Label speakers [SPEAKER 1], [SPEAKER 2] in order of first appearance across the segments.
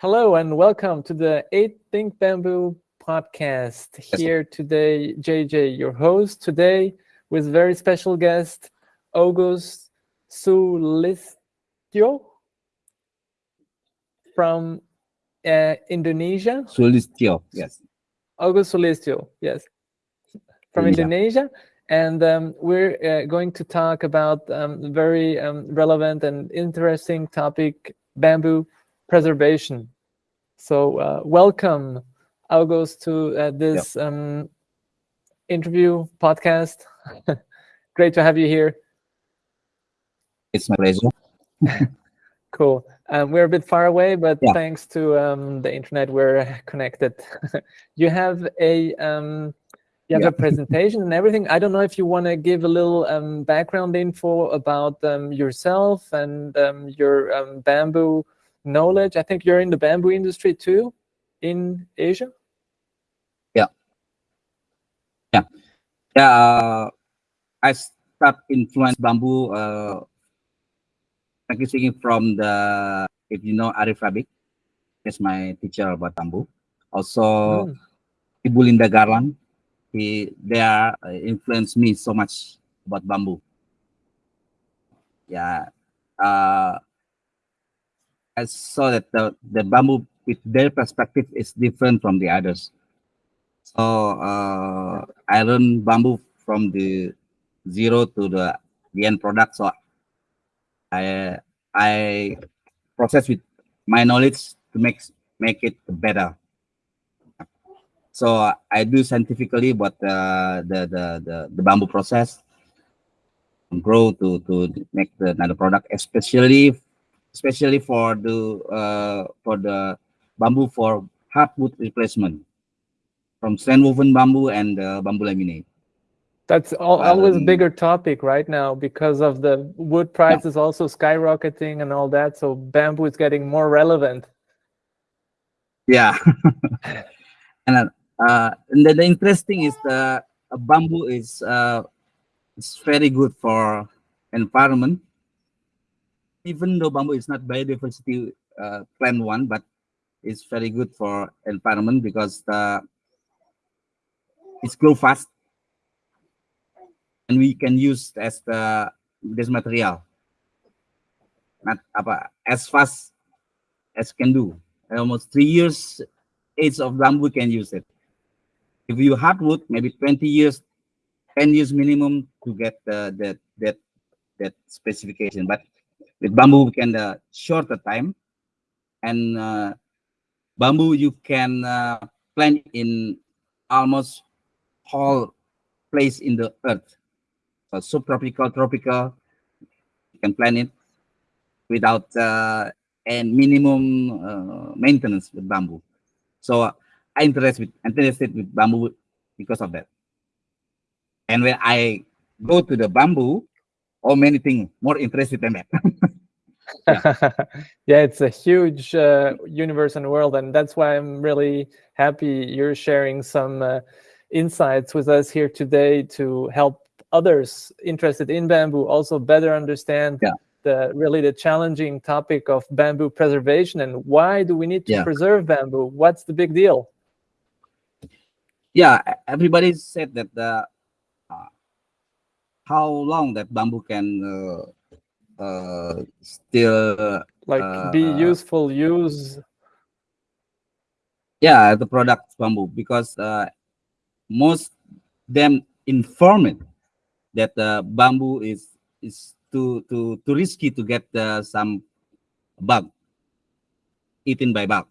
[SPEAKER 1] Hello and welcome to the 8 Think Bamboo podcast. Here today, JJ, your host, today with very special guest, August Sulistyo from uh, Indonesia.
[SPEAKER 2] Sulistyo, yes.
[SPEAKER 1] August Sulistyo, yes. From Indonesia. And um, we're uh, going to talk about um, very um, relevant and interesting topic, bamboo preservation. So uh, welcome, August, to uh, this yep. um, interview podcast. Great to have you here.
[SPEAKER 2] It's my pleasure.
[SPEAKER 1] cool. Um, we're a bit far away, but yeah. thanks to um, the internet, we're connected. you have a um, you have yeah. a presentation and everything. I don't know if you want to give a little um, background info about um, yourself and um, your um, bamboo knowledge. I think you're in the bamboo industry too in Asia.
[SPEAKER 2] Yeah. Yeah. Yeah. Uh, I start influence bamboo uh, practicing from the, if you know Arief Rabik, is my teacher about bamboo. Also, mm. Ibu Linda Garland, he they are uh, influenced me so much about bamboo. Yeah, uh, I saw that the the bamboo with their perspective is different from the others. So uh, I learned bamboo from the zero to the the end product. So I I process with my knowledge to make make it better. So I do scientifically, but uh, the, the the the bamboo process grow to to make the another product, especially especially for the uh, for the bamboo for hardwood replacement from strand woven bamboo and uh, bamboo laminate.
[SPEAKER 1] That's all, always um, a bigger topic right now because of the wood prices yeah. also skyrocketing and all that. So bamboo is getting more relevant.
[SPEAKER 2] Yeah, and uh, and then the interesting is the bamboo is uh, it's very good for environment. Even though bamboo is not biodiversity uh, plant one, but it's very good for environment because the it's grow fast. And we can use as the this material. Not apa as fast as can do. Almost three years age of bamboo can use it. If you hardwood, maybe 20 years, 10 years minimum to get the, the that that specification. But with bamboo, we can uh, shorter time, and uh, bamboo you can uh, plant in almost whole place in the earth. So subtropical, tropical, you can plant it without uh, and minimum uh, maintenance with bamboo. So I interested with interested with bamboo because of that. And when I go to the bamboo, all many things more interested than that.
[SPEAKER 1] yeah. yeah. it's a huge uh, universe and world, and that's why I'm really happy you're sharing some uh, insights with us here today to help others interested in bamboo also better understand yeah. the really the challenging topic of bamboo preservation and why do we need to yeah. preserve bamboo? What's the big deal?
[SPEAKER 2] yeah everybody said that the how long that bamboo can uh, uh, still
[SPEAKER 1] like
[SPEAKER 2] uh,
[SPEAKER 1] be useful use?
[SPEAKER 2] Yeah the product bamboo because uh, most them informed that the bamboo is is too too too risky to get uh, some bug eaten by bug.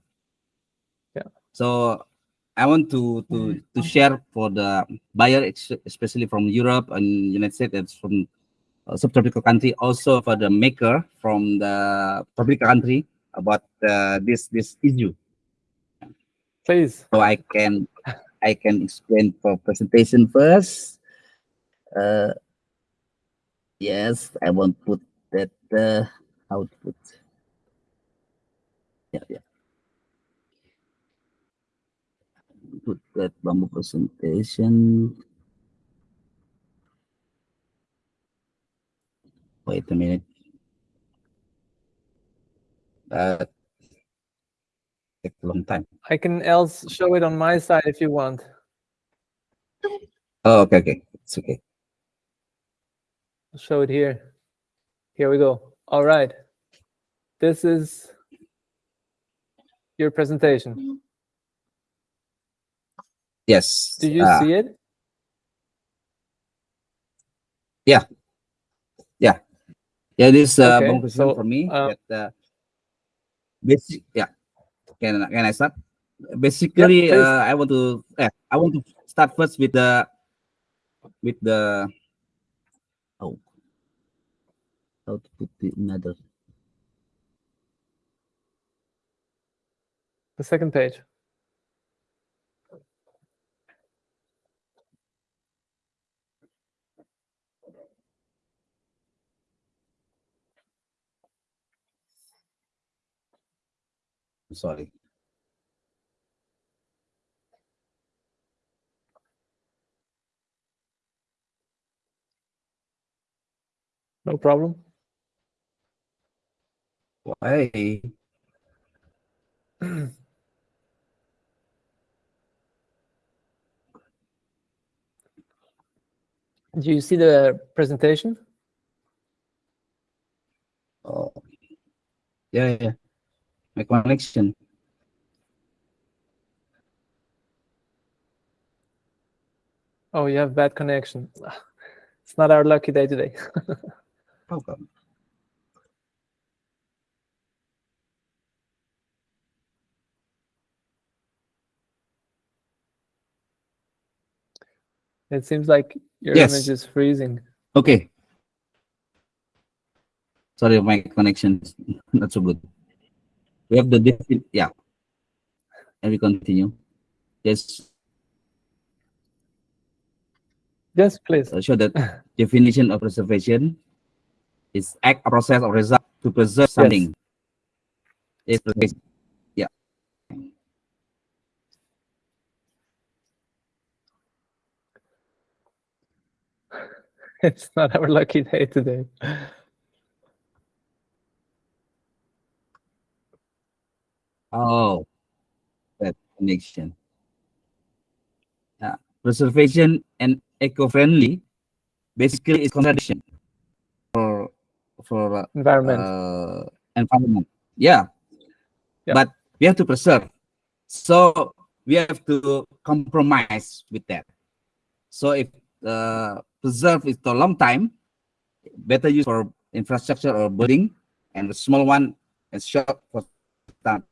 [SPEAKER 1] Yeah.
[SPEAKER 2] So I want to to mm-hmm. to share for the buyer, especially from Europe and United States, from uh, subtropical country, also for the maker from the tropical country about uh, this this issue.
[SPEAKER 1] Please.
[SPEAKER 2] So I can I can explain for presentation first. Uh, yes, I want put that uh, output. Yeah, yeah. Put that bamboo presentation. Wait a minute. Uh, take a long time.
[SPEAKER 1] I can else show it on my side if you want.
[SPEAKER 2] Oh, okay, okay, it's okay.
[SPEAKER 1] I'll show it here. Here we go. All right. This is your presentation.
[SPEAKER 2] Yes.
[SPEAKER 1] Do you
[SPEAKER 2] uh,
[SPEAKER 1] see it?
[SPEAKER 2] Yeah, Yeah. Yeah, this uh,
[SPEAKER 1] Okay,
[SPEAKER 2] one
[SPEAKER 1] so,
[SPEAKER 2] for me.
[SPEAKER 1] uh,
[SPEAKER 2] that, uh, basic, yeah. Can can I start? Basically, uh, I want to. Yeah, I want to start first with the with the. Oh, how to put it another?
[SPEAKER 1] The second page.
[SPEAKER 2] Sorry.
[SPEAKER 1] No problem.
[SPEAKER 2] Why?
[SPEAKER 1] Do you see the presentation?
[SPEAKER 2] Oh, yeah, yeah. My connection.
[SPEAKER 1] Oh, you have bad connection. It's not our lucky day today.
[SPEAKER 2] Oh, Problem.
[SPEAKER 1] It seems like your
[SPEAKER 2] Yes.
[SPEAKER 1] image is freezing.
[SPEAKER 2] Okay. Sorry, my connection is not so good. We have the defi- yeah. And we continue. Yes,
[SPEAKER 1] Yes, please.
[SPEAKER 2] uh, show that definition of preservation is act or process or result to preserve something. It's preservation. yeah.
[SPEAKER 1] It's not our lucky day today.
[SPEAKER 2] Oh, that connection. Yeah. Preservation and eco-friendly basically is contradiction for for uh,
[SPEAKER 1] Environment.
[SPEAKER 2] uh, environment. Yeah.
[SPEAKER 1] Yeah.
[SPEAKER 2] But we have to preserve. So we have to compromise with that. So if uh, preserve is for a long time, better use for infrastructure or building, and the small one is short for time.